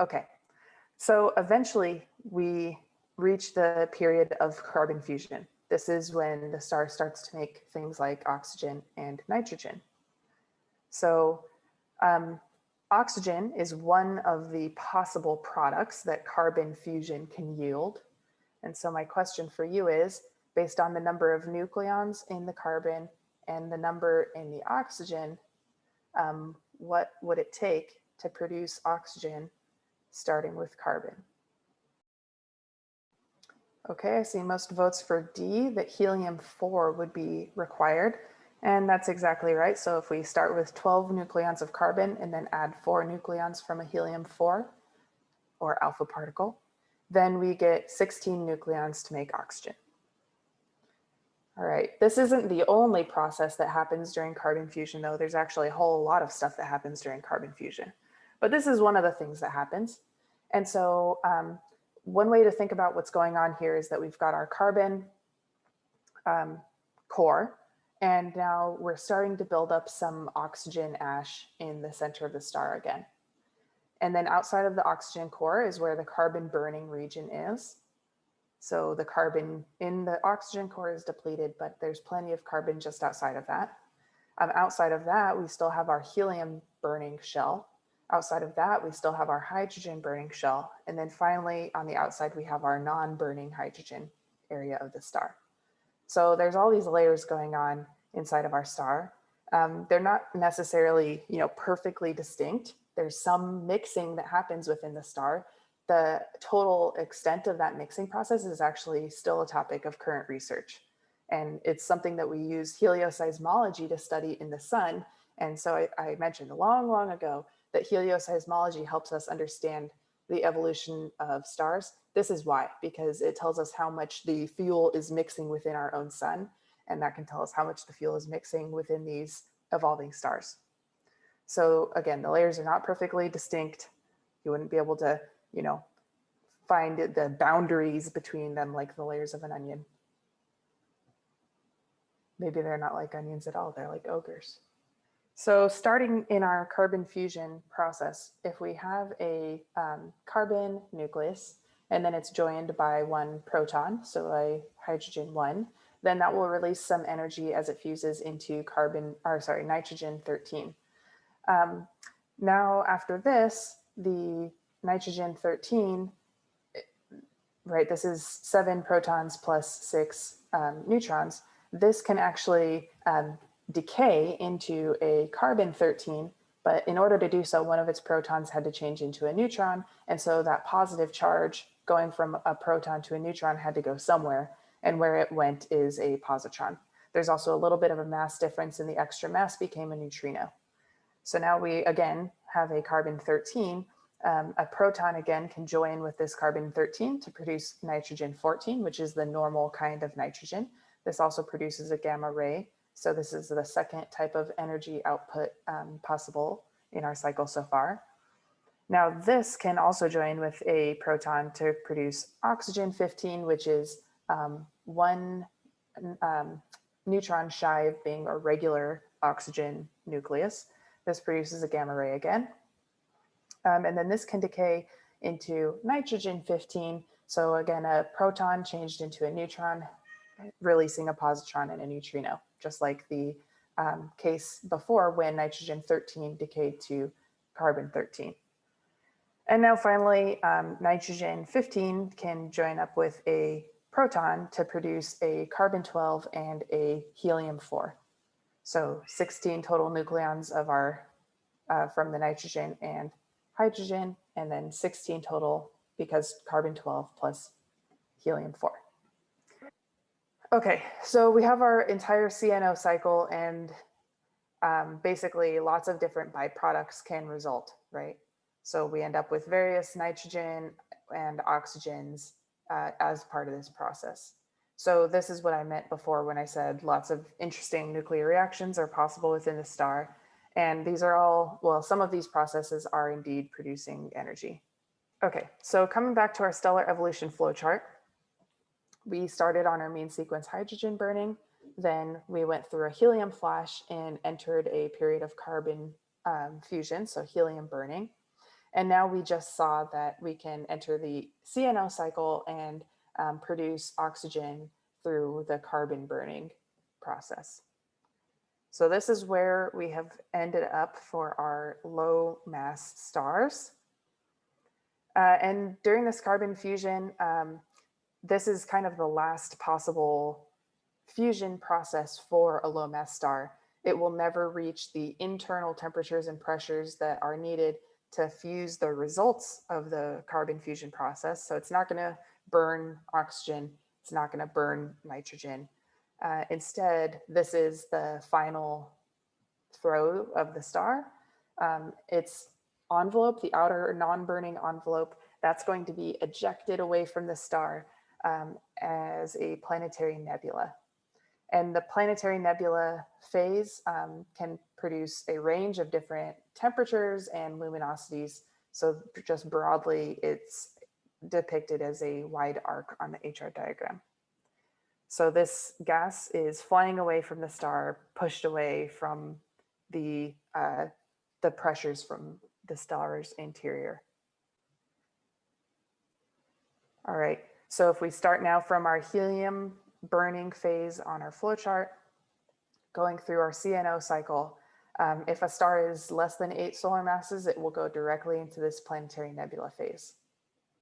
Okay, so eventually we reach the period of carbon fusion. This is when the star starts to make things like oxygen and nitrogen. So um, oxygen is one of the possible products that carbon fusion can yield. And so my question for you is, based on the number of nucleons in the carbon and the number in the oxygen, um, what would it take to produce oxygen starting with carbon? Okay, I see most votes for D, that helium-4 would be required. And that's exactly right. So if we start with 12 nucleons of carbon and then add four nucleons from a helium-4 or alpha particle, then we get 16 nucleons to make oxygen. All right, this isn't the only process that happens during carbon fusion though. There's actually a whole lot of stuff that happens during carbon fusion. But this is one of the things that happens. And so um, one way to think about what's going on here is that we've got our carbon um, core, and now we're starting to build up some oxygen ash in the center of the star again. And then outside of the oxygen core is where the carbon burning region is. So the carbon in the oxygen core is depleted, but there's plenty of carbon just outside of that. Um, outside of that, we still have our helium burning shell. Outside of that, we still have our hydrogen burning shell. And then finally, on the outside, we have our non-burning hydrogen area of the star. So there's all these layers going on inside of our star. Um, they're not necessarily, you know, perfectly distinct. There's some mixing that happens within the star. The total extent of that mixing process is actually still a topic of current research. And it's something that we use helioseismology to study in the sun. And so I, I mentioned long, long ago that helioseismology helps us understand the evolution of stars. This is why, because it tells us how much the fuel is mixing within our own sun. And that can tell us how much the fuel is mixing within these evolving stars. So again, the layers are not perfectly distinct. You wouldn't be able to, you know, find the boundaries between them like the layers of an onion. Maybe they're not like onions at all. They're like ogres. So starting in our carbon fusion process, if we have a um, carbon nucleus and then it's joined by one proton, so a hydrogen one, then that will release some energy as it fuses into carbon, or sorry, nitrogen 13. Um, now after this, the nitrogen 13, right, this is seven protons plus six um, neutrons. This can actually um, decay into a carbon 13, but in order to do so, one of its protons had to change into a neutron. And so that positive charge going from a proton to a neutron had to go somewhere. And where it went is a positron. There's also a little bit of a mass difference and the extra mass became a neutrino. So now we again have a carbon 13. Um, a proton again can join with this carbon 13 to produce nitrogen 14, which is the normal kind of nitrogen. This also produces a gamma ray so this is the second type of energy output um, possible in our cycle so far. Now this can also join with a proton to produce oxygen 15, which is um, one um, neutron shy of being a regular oxygen nucleus. This produces a gamma ray again. Um, and then this can decay into nitrogen 15. So again, a proton changed into a neutron, releasing a positron and a neutrino just like the um, case before when nitrogen 13 decayed to carbon 13. And now finally, um, nitrogen 15 can join up with a proton to produce a carbon 12 and a helium 4. So 16 total nucleons of our uh, from the nitrogen and hydrogen, and then 16 total because carbon 12 plus helium 4. Okay, so we have our entire CNO cycle and um, basically lots of different byproducts can result, right? So we end up with various nitrogen and oxygens uh, as part of this process. So this is what I meant before when I said lots of interesting nuclear reactions are possible within the star. And these are all, well, some of these processes are indeed producing energy. Okay, so coming back to our stellar evolution flowchart, we started on our main sequence hydrogen burning. Then we went through a helium flash and entered a period of carbon um, fusion, so helium burning. And now we just saw that we can enter the CNO cycle and um, produce oxygen through the carbon burning process. So this is where we have ended up for our low mass stars. Uh, and during this carbon fusion, um, this is kind of the last possible fusion process for a low mass star. It will never reach the internal temperatures and pressures that are needed to fuse the results of the carbon fusion process. So it's not going to burn oxygen. It's not going to burn nitrogen. Uh, instead, this is the final throw of the star. Um, its envelope, the outer non-burning envelope, that's going to be ejected away from the star um, as a planetary nebula. And the planetary nebula phase um, can produce a range of different temperatures and luminosities. So just broadly, it's depicted as a wide arc on the HR diagram. So this gas is flying away from the star, pushed away from the, uh, the pressures from the star's interior. All right, so if we start now from our helium burning phase on our flowchart, going through our CNO cycle, um, if a star is less than eight solar masses, it will go directly into this planetary nebula phase.